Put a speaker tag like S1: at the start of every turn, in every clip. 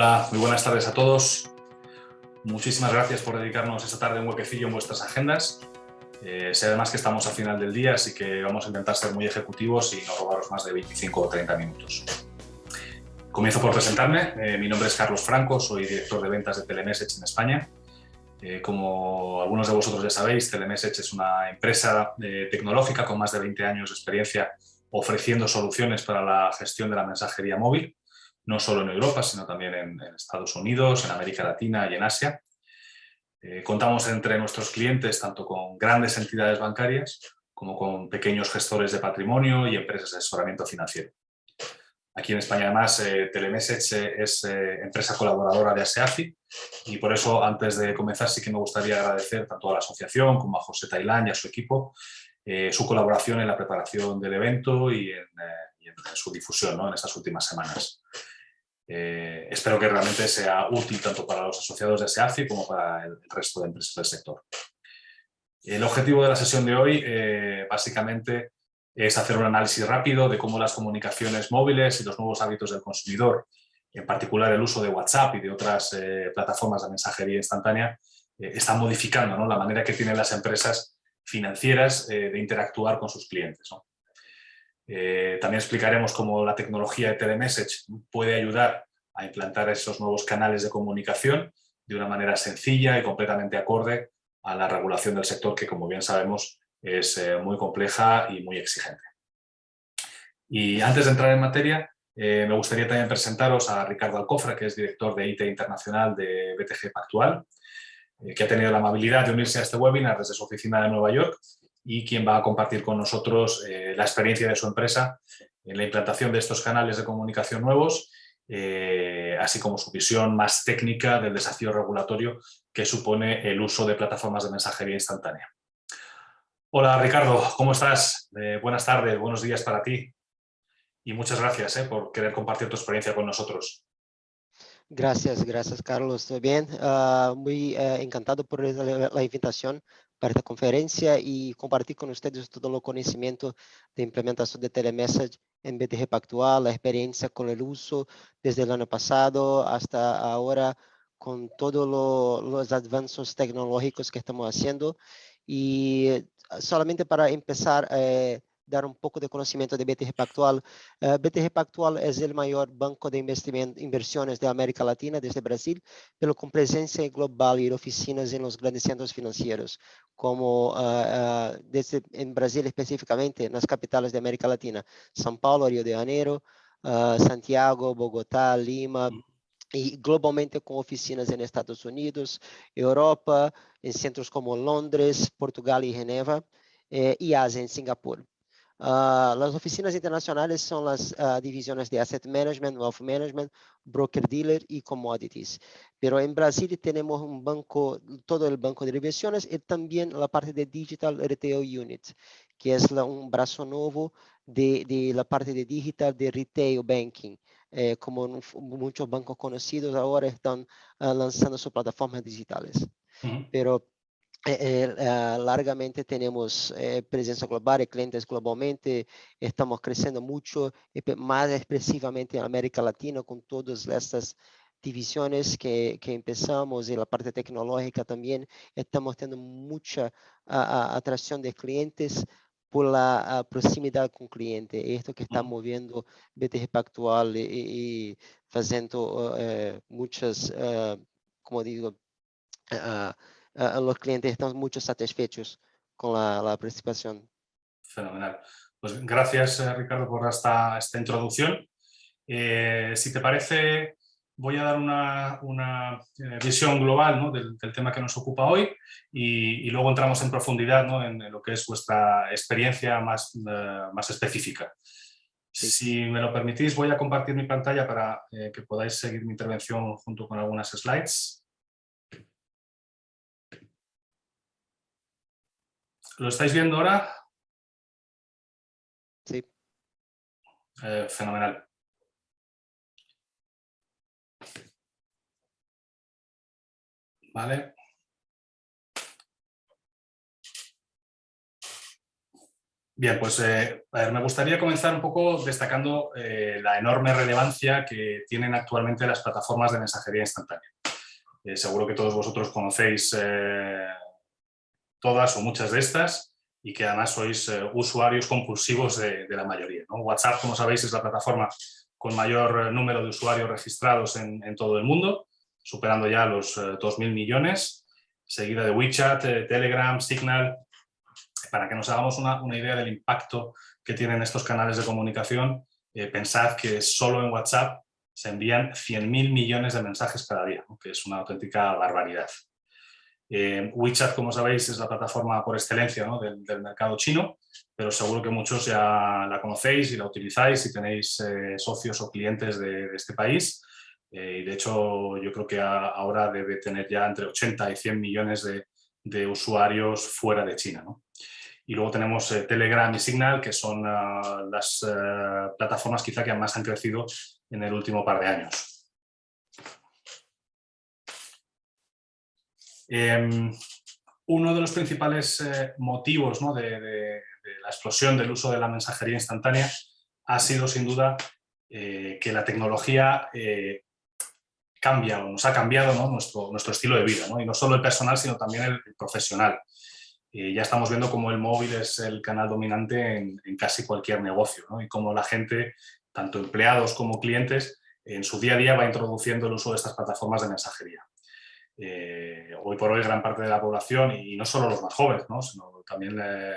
S1: Hola, muy buenas tardes a todos. Muchísimas gracias por dedicarnos esta tarde un huequecillo en vuestras agendas. Eh, sé además que estamos a final del día, así que vamos a intentar ser muy ejecutivos y no robaros más de 25 o 30 minutos. Comienzo por presentarme. Eh, mi nombre es Carlos Franco, soy director de ventas de Telemessage en España. Eh, como algunos de vosotros ya sabéis, Telemessage es una empresa tecnológica con más de 20 años de experiencia ofreciendo soluciones para la gestión de la mensajería móvil no solo en Europa, sino también en, Estados Unidos, en América Latina y en Asia. Eh, contamos entre nuestros clientes tanto con grandes entidades bancarias como con pequeños gestores de patrimonio y empresas de asesoramiento financiero. Aquí en España además eh, Telemessage es eh, empresa colaboradora de ASEAFI y por eso antes de comenzar sí que me gustaría agradecer tanto a la asociación como a José Tailán y a su equipo su colaboración en la preparación del evento y en, su difusión en estas últimas semanas. Eh, espero que realmente sea útil tanto para los asociados de SEACI como para el resto de empresas del sector. El objetivo de la sesión de hoy eh, básicamente es hacer un análisis rápido de cómo las comunicaciones móviles y los nuevos hábitos del consumidor, en particular el uso de WhatsApp y de otras eh, plataformas de mensajería instantánea, están modificando la manera que tienen las empresas financieras de interactuar con sus clientes. Eh, también explicaremos cómo la tecnología de telemessage puede ayudar a implantar esos nuevos canales de comunicación de una manera sencilla y completamente acorde a la regulación del sector que, como bien sabemos, es eh, muy compleja y muy exigente. Y antes de entrar en materia, eh, me gustaría también presentaros a Ricardo Alcofra, que es director de IT Internacional de BTG Pactual, que ha tenido la amabilidad de unirse a este webinar desde su oficina de Nueva York y quien va a compartir con nosotros eh, la experiencia de su empresa en la implantación de estos canales de comunicación nuevos, eh, así como su visión más técnica del desafío regulatorio que supone el uso de plataformas de mensajería instantánea. Hola Ricardo, ¿cómo estás? Eh, buenas tardes, buenos días para ti y muchas gracias por querer compartir tu experiencia con nosotros.
S2: Gracias, gracias Carlos. ¿Todo bien? Ah, muy encantado por la invitación para esta conferencia y compartir con ustedes todo el conocimiento de implementación de telemessage en BTG Pactual, la experiencia con el uso desde el año pasado hasta ahora con todos los avances tecnológicos que estamos haciendo. Y solamente para empezar eh, dar un poco de conocimiento de BTG Pactual. Uh, BTG Pactual es el mayor banco de inversiones de América Latina desde Brasil, pero con presencia global y oficinas en los grandes centros financieros, como uh, uh, desde, en Brasil específicamente, en las capitales de América Latina, São Paulo, Rio de Janeiro, Santiago, Bogotá, Lima, y globalmente con oficinas en Estados Unidos, Europa, en centros como Londres, Portugal y Geneva, eh, y Asia en Singapur. Uh, las oficinas internacionales son las uh, divisiones de Asset Management, Wealth Management, Broker Dealer y Commodities. Pero en Brasil tenemos un banco, todo el banco de inversiones y también la parte de Digital Retail Unit, que es la, un brazo nuevo de, de, la parte de Digital de Retail Banking. Eh, como muchos bancos conocidos ahora están uh, lanzando sus plataformas digitales. Uh -huh. Pero eh, eh, largamente tenemos eh, presencia global, clientes globalmente, estamos creciendo mucho, más expresivamente en América Latina con todas estas divisiones que, que empezamos y la parte tecnológica también, estamos teniendo mucha a, a, atracción de clientes por la proximidad con cliente. Esto que está moviendo BTG Pactual y, y haciendo uh, muchas, como digo, uh, uh, los clientes están muy satisfechos con la, la, participación.
S1: Fenomenal. Pues gracias, eh, Ricardo, por esta, esta introducción. Eh, si te parece, voy a dar una, una eh, visión global ¿no? del, del, tema que nos ocupa hoy y, y luego entramos en profundidad ¿no? en, en, lo que es vuestra experiencia más, uh, más específica. Sí. Si me lo permitís, voy a compartir mi pantalla para eh, que podáis seguir mi intervención junto con algunas slides. ¿Lo estáis viendo ahora?
S2: Sí.
S1: Eh, fenomenal. Vale. Bien, pues eh, me gustaría comenzar un poco destacando eh, la enorme relevancia que tienen actualmente las plataformas de mensajería instantánea. Eh, seguro que todos vosotros conocéis todas o muchas de estas y que además sois usuarios compulsivos de, la mayoría. WhatsApp, como sabéis, es la plataforma con mayor número de usuarios registrados en, todo el mundo, superando ya los 2.000 millones, seguida de WeChat, Telegram, Signal, para que nos hagamos una, idea del impacto que tienen estos canales de comunicación, eh, pensad que solo en WhatsApp se envían 100.000 millones de mensajes cada día, que es una auténtica barbaridad. Eh, WeChat, como sabéis, es la plataforma por excelencia del, mercado chino, pero seguro que muchos ya la conocéis y la utilizáis si tenéis eh, socios o clientes de, este país. y de hecho, yo creo que ahora debe tener ya entre 80 y 100 millones de, usuarios fuera de China. ¿no? Y luego tenemos eh, Telegram y Signal, que son ah, las eh, plataformas quizá que más han crecido en el último par de años. Em, uno de los principales eh, motivos de, la explosión del uso de la mensajería instantánea ha sido sin duda que la tecnología cambia o nos ha cambiado nuestro estilo de vida, y no solo el personal sino también el profesional. Ya estamos viendo cómo el móvil es el canal dominante en, casi cualquier negocio y cómo la gente, tanto empleados como clientes, en su día a día va introduciendo el uso de estas plataformas de mensajería. Eh, hoy por hoy gran parte de la población, y no solo los más jóvenes, sino también eh,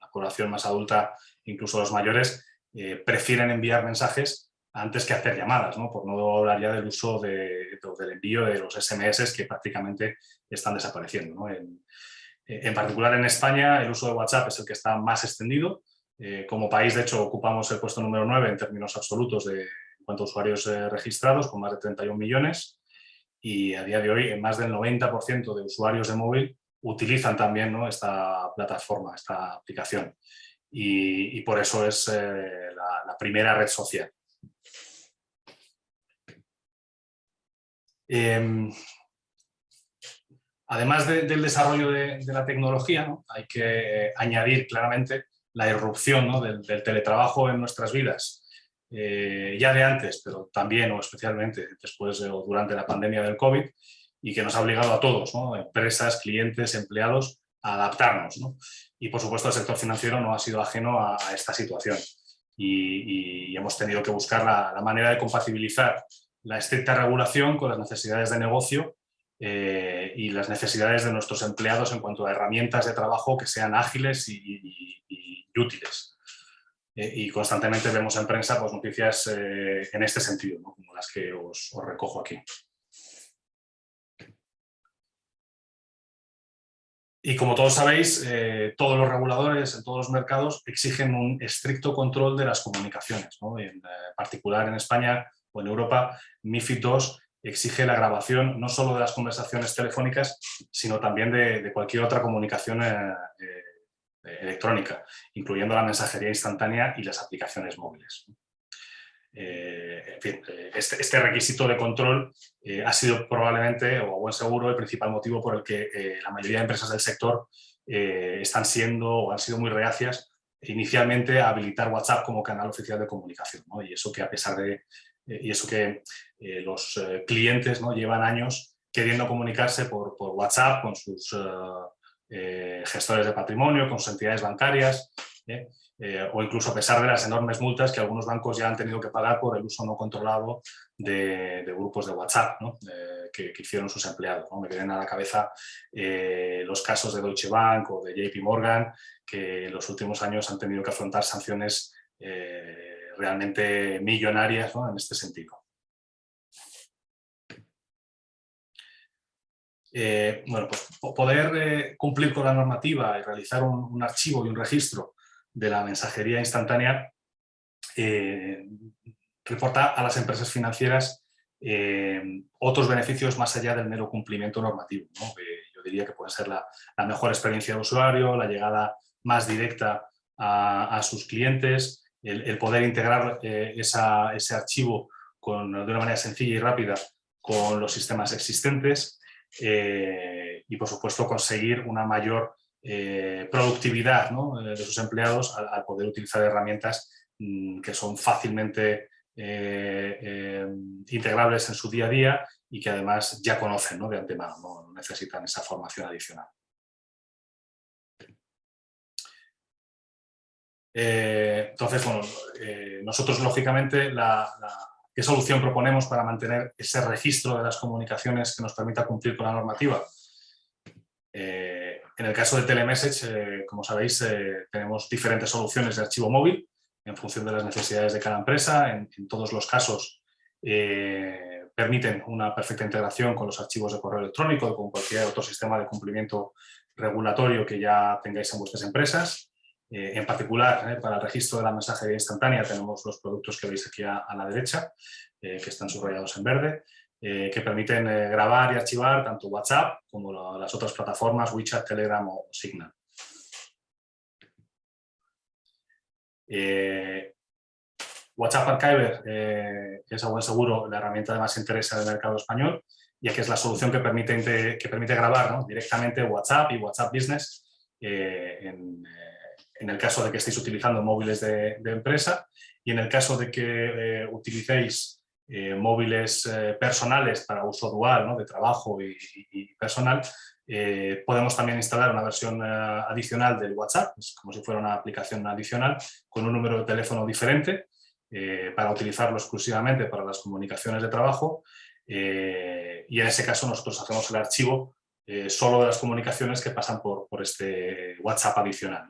S1: la población más adulta, incluso los mayores, eh, prefieren enviar mensajes antes que hacer llamadas, por no hablar ya del uso del envío de los SMS que prácticamente están desapareciendo. Eh, en particular en España el uso de WhatsApp es el que está más extendido. Eh, como país, de hecho, ocupamos el puesto número 9 en términos absolutos de en cuanto a usuarios eh, registrados, con más de 31 millones. Y a día de hoy, más del 90% de usuarios de móvil utilizan también esta plataforma, esta aplicación. Y, por eso es la, primera red social. Em, Además del desarrollo de, la tecnología, hay que añadir claramente la irrupción del, teletrabajo en nuestras vidas, eh, ya de antes, pero también o especialmente después o durante la pandemia del COVID, y que nos ha obligado a todos, empresas, clientes, empleados, a adaptarnos. Y por supuesto el sector financiero no ha sido ajeno a, esta situación. Y, hemos tenido que buscar la manera de compatibilizar la estricta regulación con las necesidades de negocio eh, y las necesidades de nuestros empleados en cuanto a herramientas de trabajo que sean ágiles y, útiles. Eh, y constantemente vemos en prensa pues, noticias eh, en este sentido, como las que os, recojo aquí. Y como todos sabéis, todos los reguladores en todos los mercados exigen un estricto control de las comunicaciones. en particular en España o en Europa, MIFID II exige la grabación no solo de las conversaciones telefónicas, sino también de, cualquier otra comunicación eh, eh, electrónica, incluyendo la mensajería instantánea y las aplicaciones móviles. Eh, en fin, este, este, requisito de control ha sido probablemente, o a buen seguro, el principal motivo por el que la mayoría de empresas del sector están siendo o han sido muy reacias inicialmente a habilitar WhatsApp como canal oficial de comunicación. Y eso que a pesar de eh, y eso que eh, los eh, clientes ¿no? llevan años queriendo comunicarse por, WhatsApp con sus gestores de patrimonio, con sus entidades bancarias, o incluso a pesar de las enormes multas que algunos bancos ya han tenido que pagar por el uso no controlado de, grupos de WhatsApp que, hicieron sus empleados. Me vienen a la cabeza los casos de Deutsche Bank o de JP Morgan, que en los últimos años han tenido que afrontar sanciones realmente millonarias en este sentido. Eh, bueno, pues poder eh, cumplir con la normativa y realizar un, archivo y un registro de la mensajería instantánea eh, reporta a las empresas financieras otros beneficios más allá del mero cumplimiento normativo. yo diría que puede ser la, mejor experiencia de usuario, la llegada más directa a sus clientes, el, poder integrar ese archivo de una manera sencilla y rápida con los sistemas existentes eh, y, por supuesto, conseguir una mayor productividad de sus empleados al, poder utilizar herramientas mm, que son fácilmente integrables en su día a día y que además ya conocen de antemano, no necesitan esa formación adicional. Eh, entonces, bueno, eh, nosotros lógicamente la, ¿qué solución proponemos para mantener ese registro de las comunicaciones que nos permita cumplir con la normativa? Eh, en el caso de Telemessage, como sabéis, tenemos diferentes soluciones de archivo móvil en función de las necesidades de cada empresa. En, en todos los casos permiten una perfecta integración con los archivos de correo electrónico o con cualquier otro sistema de cumplimiento regulatorio que ya tengáis en vuestras empresas. Eh, en particular, eh, para el registro de la mensajería instantánea tenemos los productos que veis aquí a, la derecha, eh, que están subrayados en verde, que permiten grabar y archivar tanto WhatsApp como las otras plataformas WeChat, Telegram o Signal. WhatsApp Archiver es a buen seguro la herramienta de más interés del mercado español, ya que es la solución que permite, que permite grabar directamente WhatsApp y WhatsApp Business en, en el caso de que estéis utilizando móviles de, empresa y en el caso de que eh, utilicéis eh, móviles eh, personales para uso dual, de trabajo y, personal, podemos también instalar una versión adicional del WhatsApp, como si fuera una aplicación adicional, con un número de teléfono diferente, para utilizarlo exclusivamente para las comunicaciones de trabajo y en ese caso nosotros hacemos el archivo solo de las comunicaciones que pasan por, por este WhatsApp adicional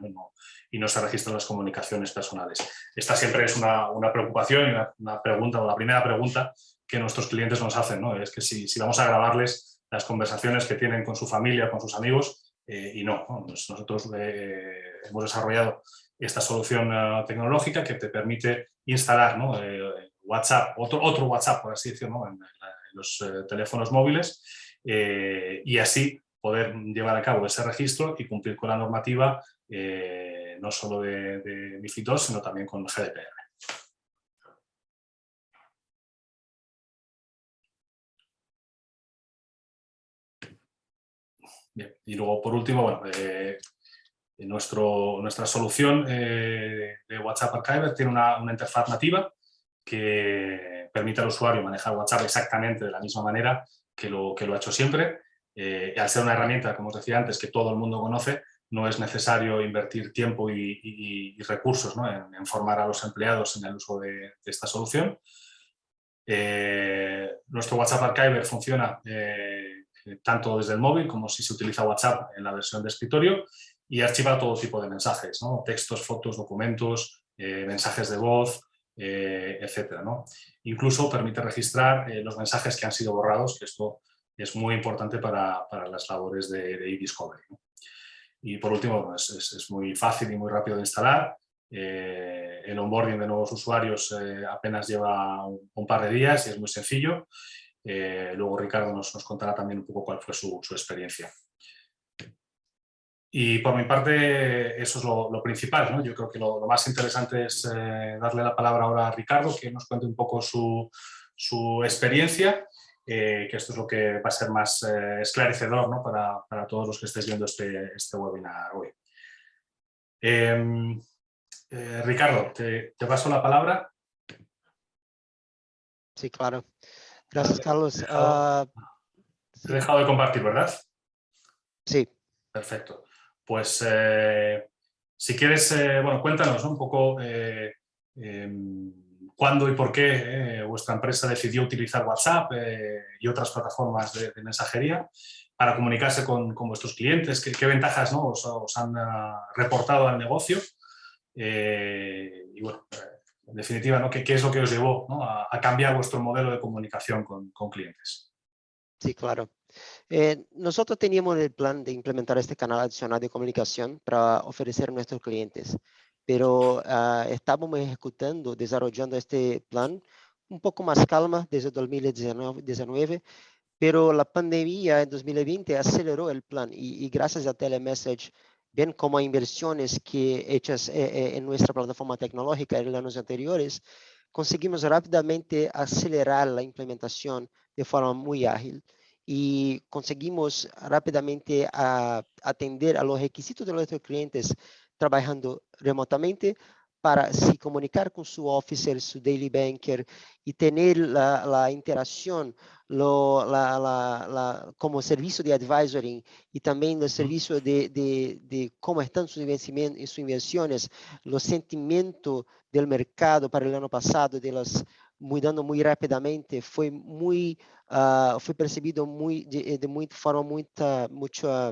S1: y no se registran las comunicaciones personales. Esta siempre es una, preocupación y una, pregunta, o la primera pregunta que nuestros clientes nos hacen, ¿no? es que si, vamos a grabarles las conversaciones que tienen con su familia, con sus amigos, eh, y no, pues nosotros eh, hemos desarrollado esta solución eh, tecnológica que te permite instalar WhatsApp, otro, otro WhatsApp, por así decirlo, en, los teléfonos móviles y así poder llevar a cabo ese registro y cumplir con la normativa no solo de, de MIFID 2, sino también con GDPR. y luego por último, bueno, eh, nuestro, nuestra solución eh, de WhatsApp Archiver tiene una, interfaz nativa que permite al usuario manejar WhatsApp exactamente de la misma manera que lo, que lo ha hecho siempre. Eh, al ser una herramienta, como os decía antes, que todo el mundo conoce, no es necesario invertir tiempo y, recursos en, formar a los empleados en el uso de, esta solución. Eh, nuestro WhatsApp Archiver funciona eh, tanto desde el móvil como si se utiliza WhatsApp en la versión de escritorio y archiva todo tipo de mensajes, textos, fotos, documentos, mensajes de voz, etc. Incluso permite registrar los mensajes que han sido borrados, que esto es muy importante para, las labores de, de e-discovery. Y por último, es, muy fácil y muy rápido de instalar. Eh, el onboarding de nuevos usuarios eh, apenas lleva un, par de días y es muy sencillo. Eh, luego Ricardo nos, nos, contará también un poco cuál fue su, su experiencia. Y por mi parte, eso es lo, principal. ¿no? Yo creo que lo, más interesante es darle la palabra ahora a Ricardo, que nos cuente un poco su, su experiencia eh, que esto es lo que va a ser más eh, esclarecedor ¿no? para, para, todos los que estéis viendo este, este webinar hoy. Em, eh, Ricardo, te, te, paso la palabra.
S2: Sí, claro. Gracias, Carlos.
S1: Te he dejado, te he dejado de compartir, ¿verdad?
S2: Sí.
S1: Perfecto. Pues si quieres, bueno, cuéntanos un poco em, cuándo y por qué eh, vuestra empresa decidió utilizar WhatsApp eh, y otras plataformas de, mensajería para comunicarse con, vuestros clientes, qué, ventajas ¿no? os, han ah, reportado al negocio eh, y bueno, en definitiva, ¿no? ¿Qué, es lo que os llevó a, cambiar vuestro modelo de comunicación con clientes.
S2: Sí, claro. Nosotros teníamos el plan de implementar este canal adicional de comunicación para ofrecer a nuestros clientes pero uh, estávamos ejecutando, desarrollando este plan un poco más calma desde 2019, pero la pandemia en 2020 aceleró el plan y, y gracias a Telemessage, bien como a inversiones que hechas eh, eh, en nuestra plataforma tecnológica en los años anteriores, conseguimos rápidamente acelerar la implementación de forma muy ágil. Y conseguimos rápidamente a, atender a los requisitos de nuestros clientes trabajando remotamente para se comunicar con su officer, su daily banker y tener la, la interacción lo, la, la, como servicio de advisory y también el servicio de, de, de cómo están sus, sus inversiones, los sentimientos del mercado para el año pasado, de las mudando muy rápidamente, fue muy, uh, fue percibido muy, de, de muy, forma muy, mucho,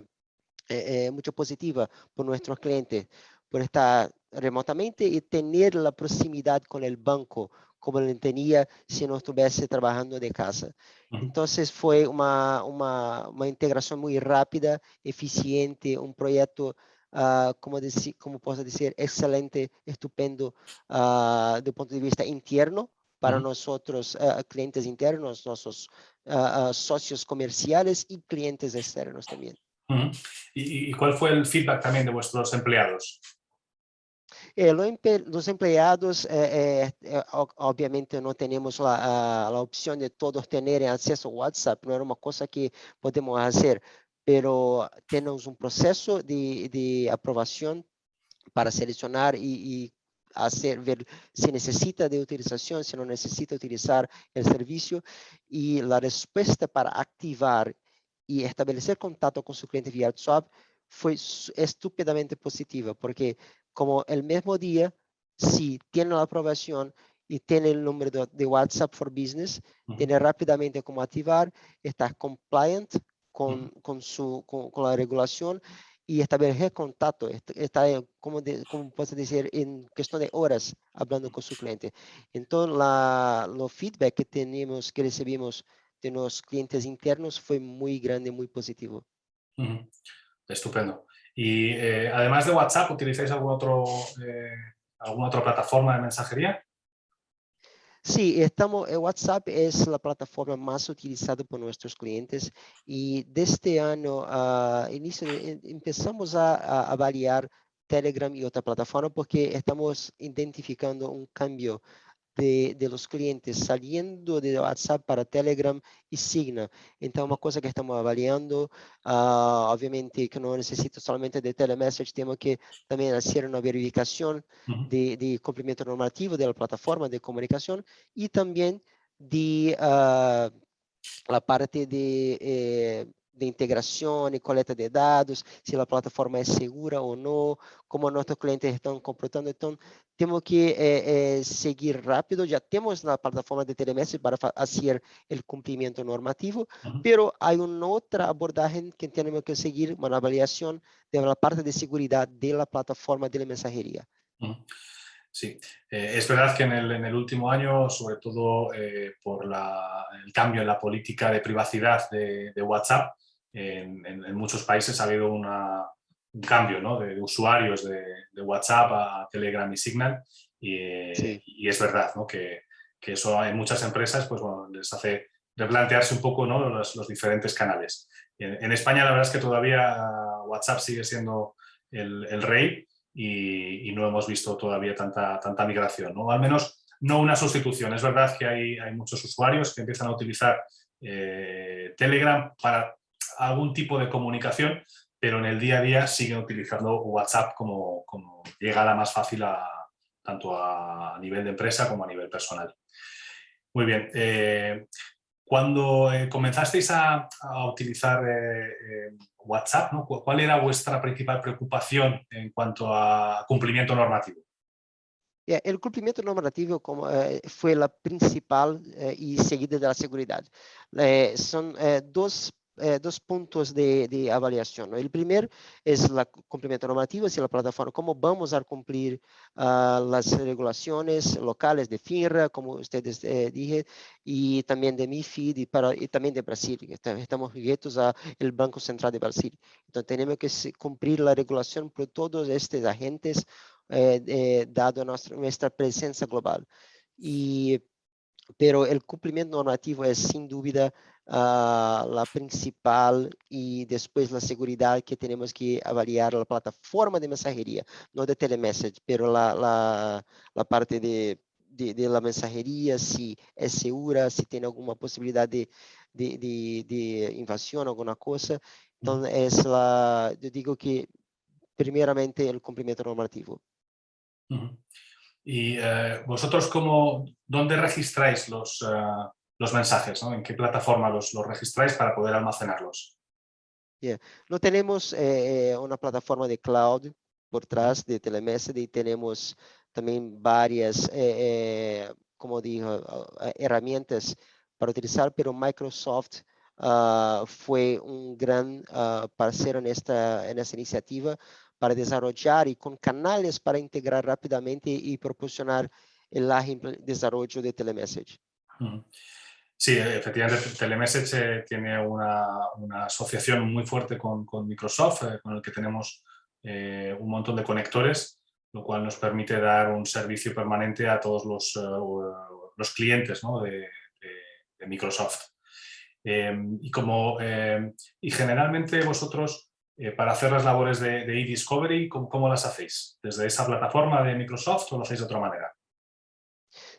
S2: eh, eh, positiva por nuestros clientes, por estar remotamente y tener la proximidad con el banco, como lo tenía si no estuviese trabajando de casa. Entonces fue una, una, una integración muy rápida, eficiente, un proyecto Uh, como, decir, como posso dizer, excelente, estupendo uh, do ponto de vista interno para uh -huh. nosotros, uh, clientes internos, nuestros uh, socios comerciales y clientes externos también.
S1: -huh. ¿Y, ¿Y, cuál fue el feedback también de vuestros empleados?
S2: Eh, los empleados, eh, eh, obviamente no tenemos la, la, opción de todos tener acceso a WhatsApp, no era una cosa que podemos hacer, pero tenemos un proceso de, de aprobación para seleccionar y, y hacer, ver si necesita de utilización, si no necesita utilizar el servicio y la respuesta para activar y establecer contacto con su cliente vía WhatsApp fue estúpidamente positiva, porque como el mismo día, si tiene la aprobación y tiene el número de, WhatsApp for Business, tiene rápidamente cómo activar, está compliant con, con, su, con, la regulación y establecer contacto, está, como, como puedo decir, en cuestión de horas hablando con su cliente. Entonces, la, los feedback que tenemos, que recibimos de los clientes internos fue muy grande, muy positivo.
S1: Estupendo. Y eh, además de WhatsApp, ¿utilizáis algún otro, eh, alguna otra plataforma de mensajería?
S2: Sí, estamos, eh, WhatsApp es la plataforma más utilizada por nuestros clientes y desde este año uh, inicio, empezamos a, a, Telegram y otra plataforma porque estamos identificando un cambio de, de, los clientes saliendo de WhatsApp para Telegram y Signa. Entonces, una cosa que estamos avaliando, uh, obviamente que no necesito solamente de telemessage, tenemos que también hacer una verificación uh -huh. de, de, cumplimiento normativo de la plataforma de comunicación y también de uh, la parte de eh, de integração e coleta de dados, se a plataforma é segura ou não, como nossos clientes estão comportando. Então, temos que eh, eh, seguir rápido. Já temos na plataforma de telemestre para fazer o cumprimento normativo, mas há uma outra abordagem que temos que seguir, uma avaliação da parte de segurança da plataforma de mensageria.
S1: Sí, eh, es verdad que en el, en el, último año, sobre todo eh, por la, el cambio en la política de privacidad de, de WhatsApp, en, en, en, muchos países ha habido una, un cambio ¿no? de, de, usuarios de, de, WhatsApp a Telegram y Signal y, sí. y es verdad ¿no? que, que, eso en muchas empresas pues, bueno, les hace replantearse un poco ¿no? los, los, diferentes canales. En, en, España la verdad es que todavía WhatsApp sigue siendo el, el rey y, y, no hemos visto todavía tanta, tanta migración, ¿no? al menos no una sustitución. Es verdad que hay, hay muchos usuarios que empiezan a utilizar eh, Telegram para algún tipo de comunicación, pero en el día a día siguen utilizando WhatsApp como, como llegada más fácil a, tanto a nivel de empresa como a nivel personal. Muy bien. Eh, cuando eh, comenzasteis a, utilizar eh, WhatsApp. ¿cuál era vuestra principal preocupación en cuanto a cumplimiento normativo?
S2: El cumplimiento normativo fue la principal y seguida de la seguridad. Son dos eh, dos puntos de, de avaliación. ¿no? El primer es el cumplimiento normativo, si la plataforma, cómo vamos a cumplir uh, las regulaciones locales de FINRA, como ustedes eh, dije, y también de MIFID y, para, y también de Brasil. Estamos sujetos al Banco Central de Brasil. Entonces tenemos que cumplir la regulación por todos estos agentes, eh, dado nuestra, nuestra presencia global. Y pero el cumplimiento normativo es sin duda uh, la principal y después la seguridad que tenemos que avaliar la plataforma de mensajería, no de telemessage, pero la, la, la parte de, de, de, la mensajería, si es segura, si tiene alguna posibilidad de, de, de, invasión, alguna cosa. Entonces, es la, yo digo que primeramente el cumplimiento normativo.
S1: Uh -huh. ¿Y eh, vosotros cómo, dónde registráis los, uh, los mensajes? ¿no? ¿En qué plataforma los, los registráis para poder almacenarlos?
S2: Yeah. No tenemos eh, una plataforma de cloud por trás de Telemessage y tenemos también varias, eh, como digo, herramientas para utilizar, pero Microsoft uh, fue un gran uh, parceiro nesta, nessa iniciativa para desenvolver e com canais para integrar rapidamente e proporcionar o desenvolvimento de telemessage.
S1: Sí, efectivamente, Telemessage eh, tiene una, asociación muy fuerte con, Microsoft, eh, con el que tenemos eh, un montón de conectores, lo cual nos permite dar un servicio permanente a todos los, los clientes de, Microsoft. y, como, y generalmente vosotros para hacer las labores de, de e-discovery, ¿cómo, ¿cómo, las hacéis? ¿Desde esa plataforma de Microsoft o lo hacéis de otra manera?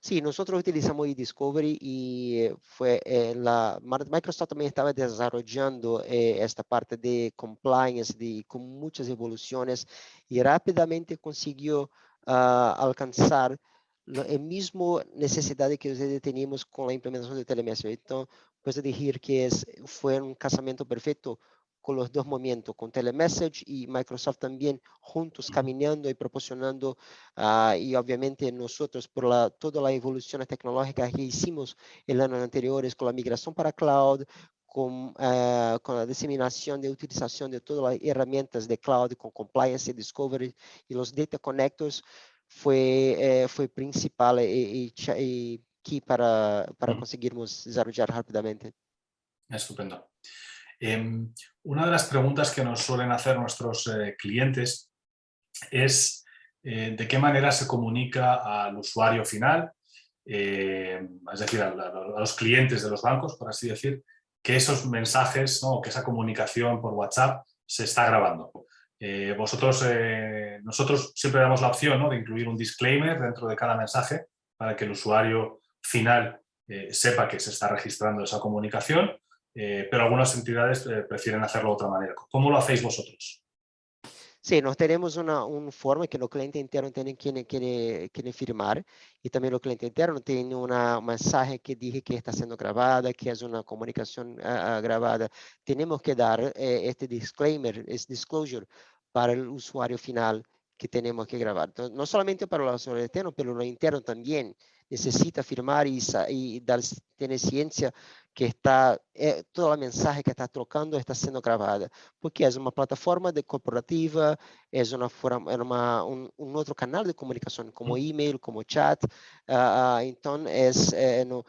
S2: Sí, nosotros utilizamos e-discovery y eh, fue eh, la Microsoft también estaba desarrollando eh, esta parte de compliance de, con muchas evoluciones y rápidamente consiguió uh, alcanzar la misma necesidad que ustedes teníamos con la implementación de telemedicina. Entonces, puedo decir que es, fue un casamiento perfecto con los dos momentos, con Telemessage y Microsoft también juntos caminando y proporcionando, uh, y obviamente nosotros por la, toda la evolución tecnológica que hicimos el año anterior con la migración para cloud, con, uh, con, la diseminación de utilización de todas las herramientas de cloud, con compliance, discovery y los data connectors, fue, eh, fue principal y, y, y key para, para conseguirmos desarrollar rápidamente.
S1: Estupendo. Eh, una de las preguntas que nos suelen hacer nuestros eh, clientes es eh, de qué manera se comunica al usuario final, eh, es decir, a, los clientes de los bancos, por así decir, que esos mensajes ¿no? que esa comunicación por WhatsApp se está grabando. Nosotros siempre damos la opción ¿no? de incluir un disclaimer dentro de cada mensaje para que el usuario final sepa que se está registrando esa comunicación eh, pero algunas entidades eh, prefieren hacerlo de otra manera. ¿Cómo lo hacéis vosotros?
S2: Sí, nós temos uma, um forma que o cliente interno tem que, que, que firmar e também o cliente interno tem uma mensagem que diz que está sendo gravada, que é uma comunicação uh, gravada. Temos que dar uh, este disclaimer, este disclosure para o usuário final que temos que gravar. Então, não somente para o usuário externo, pelo interno também necessita firmar e, e dar, ter ciência que está, é, toda a mensagem que está trocando está sendo gravada, porque é uma plataforma de corporativa, é, uma, é uma, um, um outro canal de comunicação, como e-mail, como chat, uh, então é, é no,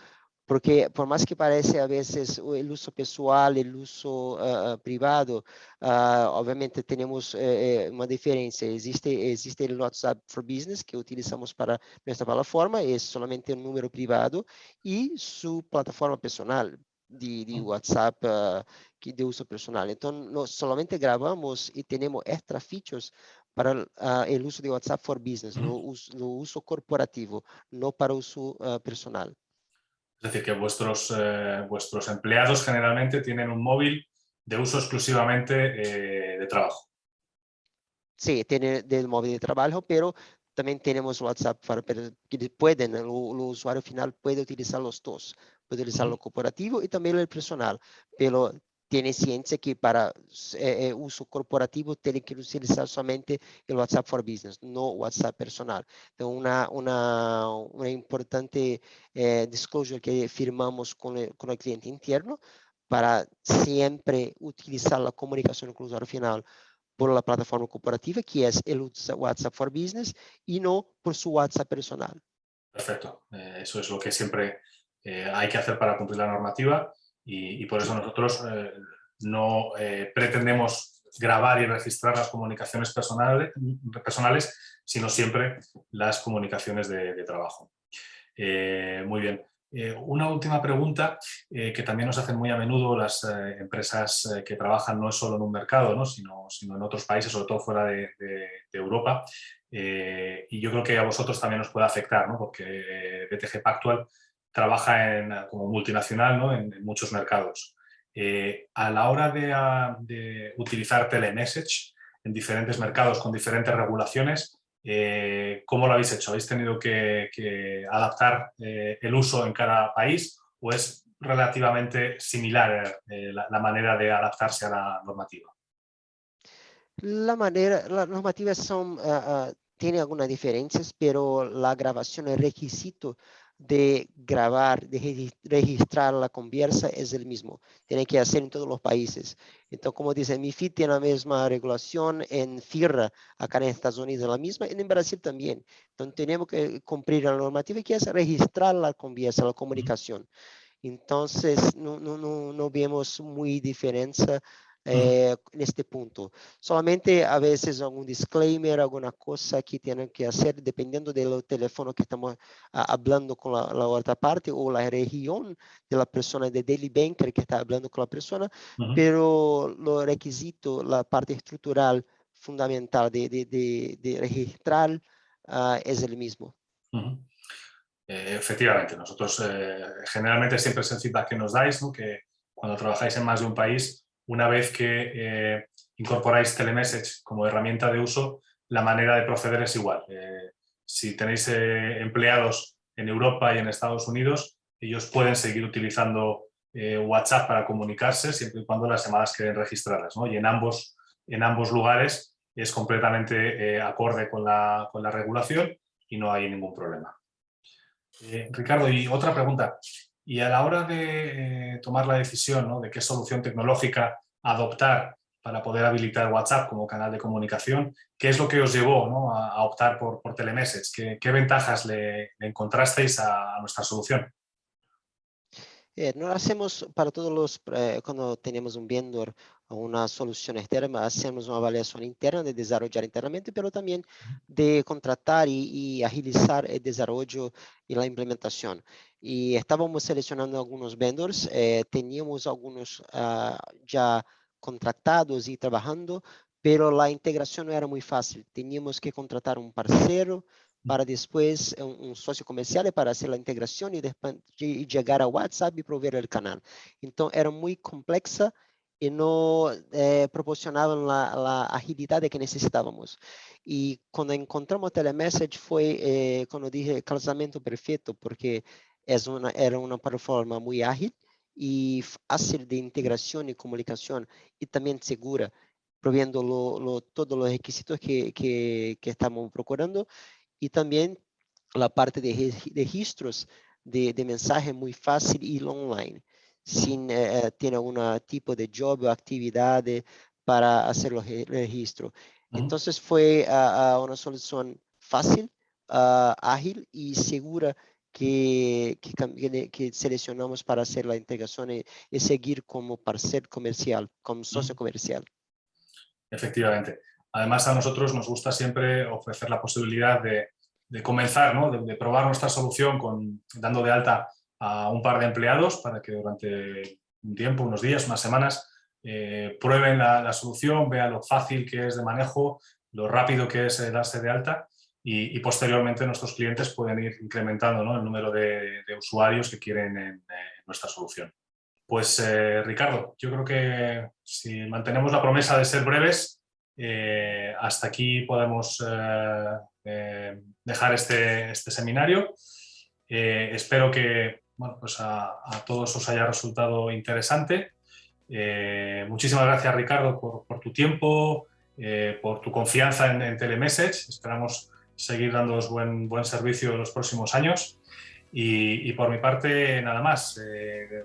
S2: porque por mais que pareça a vezes o uso pessoal, o uso uh, privado, uh, obviamente temos uh, uma diferença. Existe existe o WhatsApp for Business que utilizamos para nossa plataforma, é somente um número privado e sua plataforma pessoal de, de WhatsApp que de uso personal. Então, nós somente gravamos e temos extra features para o uso de WhatsApp for Business, no uso, no uso corporativo, não para uso personal.
S1: Es decir, que vuestros, eh, vuestros empleados generalmente tienen un móvil de uso exclusivamente eh, de trabajo.
S2: Sí, tiene del móvil de trabajo, pero también tenemos WhatsApp para que pueden, el, usuario final puede utilizar los dos, puede utilizar lo corporativo y también el personal, pero tiene ciencia que para eh, uso corporativo tiene que utilizar solamente el WhatsApp for Business, no WhatsApp personal. Entonces, una, una, una importante eh, disclosure que firmamos con el, con el cliente interno para siempre utilizar la comunicación con el usuario final por la plataforma corporativa, que es el WhatsApp for Business, y no por su WhatsApp personal.
S1: Perfecto. Eh, eso es lo que siempre eh, hay que hacer para cumplir la normativa y, por eso nosotros eh, no eh, pretendemos grabar y registrar las comunicaciones personales, personales sino siempre las comunicaciones de, trabajo. Eh, muy bien. una última pregunta que también nos hacen muy a menudo las empresas que trabajan no solo en un mercado, sino, sino, en otros países, sobre todo fuera de, Europa. y yo creo que a vosotros también os puede afectar, porque BTG Pactual trabaja como multinacional en, muchos mercados. a la hora de, utilizar telemessage en diferentes mercados con diferentes regulaciones, eh, ¿Cómo lo habéis hecho? ¿Habéis tenido que, adaptar eh, el uso en cada país o es relativamente similar eh, la, manera de adaptarse a la normativa?
S2: La manera, las normativas son, algunas diferencias, pero la grabación, el requisito de grabar, de registrar la conversa es el mismo. Tiene que hacer en todos los países. Entonces, como dice, MIFID tiene la misma regulación, en FIRA, acá en Estados Unidos la misma, y en Brasil también. Entonces, tenemos que cumplir la normativa que es registrar la conversa, la comunicación. Entonces, no, no, no, no vemos muy diferencia eh, en este punto. Solamente a veces algún disclaimer, alguna cosa que tienen que hacer dependiendo del teléfono que estamos hablando con la, otra parte o la región de la persona de Daily Banker que está hablando con la persona, pero lo requisito, la parte estructural fundamental de, de, de, registrar ah, es el mismo.
S1: Eh, efectivamente, nosotros eh, generalmente siempre es el feedback que nos dais, ¿no? que cuando trabajáis en más de un país, una vez que eh, incorporáis Telemessage como herramienta de uso, la manera de proceder es igual. Eh, si tenéis eh, empleados en Europa y en Estados Unidos, ellos pueden seguir utilizando WhatsApp para comunicarse siempre y cuando las llamadas queden registradas. Y en ambos, en ambos lugares es completamente acorde con la, con la, regulación y no hay ningún problema. Ricardo, y otra pregunta. Y a la hora de eh, tomar la decisión de qué solución tecnológica adoptar para poder habilitar WhatsApp como canal de comunicación, ¿qué es lo que os llevó a, optar por, por Telemessage? ¿Qué, ventajas le, encontrasteis a, nuestra solución?
S2: Eh, no hacemos para todos los, eh, cuando tenemos un vendor una solución externa, hacemos una evaluación interna de desarrollar internamente, pero también de contratar y, agilizar el desarrollo y la implementación. Y estábamos seleccionando algunos vendors, eh, teníamos algunos ah, ya contratados y trabajando, pero la integración no era muy fácil. Teníamos que contratar un parcero para después un, socio comercial para hacer la integración y, después, y llegar a WhatsApp y proveer el canal. Entonces era muy compleja y no eh, proporcionaban la, la, agilidad que necesitábamos. Y cuando encontramos Telemessage fue, eh, como dije, calzamiento perfecto, porque es una, era una plataforma muy ágil y fácil de integración y comunicación y también segura, proviendo lo, todos los requisitos que, que, que, estamos procurando y también la parte de registros de, de mensaje muy fácil y online sin eh, tiene algún tipo de job o actividad para hacer el registro. Entonces fue una solución fácil, ágil y segura que, que, seleccionamos para hacer la integración y, seguir como parcel comercial, como socio comercial.
S1: Efectivamente. Además, a nosotros nos gusta siempre ofrecer la posibilidad de, comenzar, ¿no? de, probar nuestra solución con, dando de alta a un par de empleados para que durante un tiempo, unos días, unas semanas, eh, prueben la, solución, vean lo fácil que es de manejo, lo rápido que es eh, darse de alta y, posteriormente nuestros clientes pueden ir incrementando el número de, usuarios que quieren en, nuestra solución. Pues eh, Ricardo, yo creo que si mantenemos la promesa de ser breves, hasta aquí podemos dejar este, este seminario. espero que pues a, todos os haya resultado interesante. Eh, muchísimas gracias Ricardo por, tu tiempo, eh, por tu confianza en, Telemessage. Esperamos seguir dándoos buen, buen servicio en los próximos años. Y, por mi parte, nada más. Eh,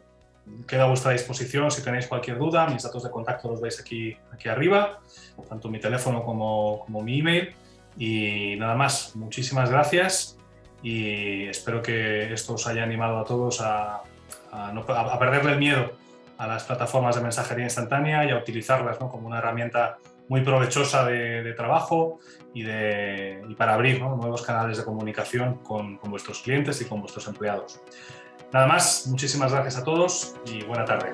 S1: quedo a vuestra disposición si tenéis cualquier duda. Mis datos de contacto los veis aquí, aquí arriba, tanto mi teléfono como, como mi email. Y nada más, muchísimas gracias y espero que esto os haya animado a todos a, a, perderle el miedo a las plataformas de mensajería instantánea y a utilizarlas como una herramienta muy provechosa de, trabajo y, de, y, para abrir nuevos canales de comunicación con, con, vuestros clientes y con vuestros empleados. Nada más, muchísimas gracias a todos y buena tarde.